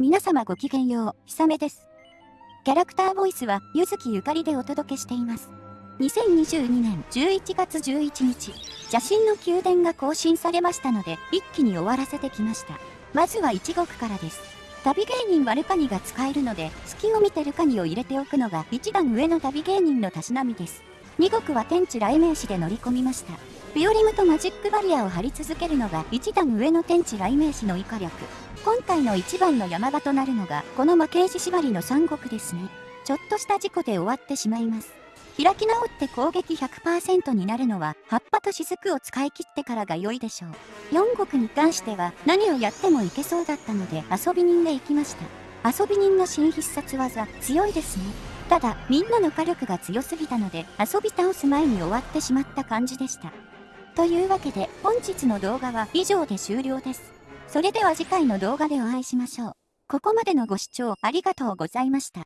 皆様ごきげんよう、ひさめです。キャラクターボイスは、ゆずきゆかりでお届けしています。2022年11月11日、邪神の宮殿が更新されましたので、一気に終わらせてきました。まずは1国からです。旅芸人ワルカニが使えるので、月を見てるカニを入れておくのが一段上の旅芸人のたしなみです。2国は天地雷鳴士で乗り込みました。ビオリムとマジックバリアを張り続けるのが一段上の天地雷鳴士の以下力。今回の一番の山場となるのが、この負け石縛りの三国ですね。ちょっとした事故で終わってしまいます。開き直って攻撃100%になるのは、葉っぱと雫を使い切ってからが良いでしょう。4国に関しては、何をやってもいけそうだったので、遊び人で行きました。遊び人の新必殺技、強いですね。ただ、みんなの火力が強すぎたので、遊び倒す前に終わってしまった感じでした。というわけで、本日の動画は以上で終了です。それでは次回の動画でお会いしましょう。ここまでのご視聴ありがとうございました。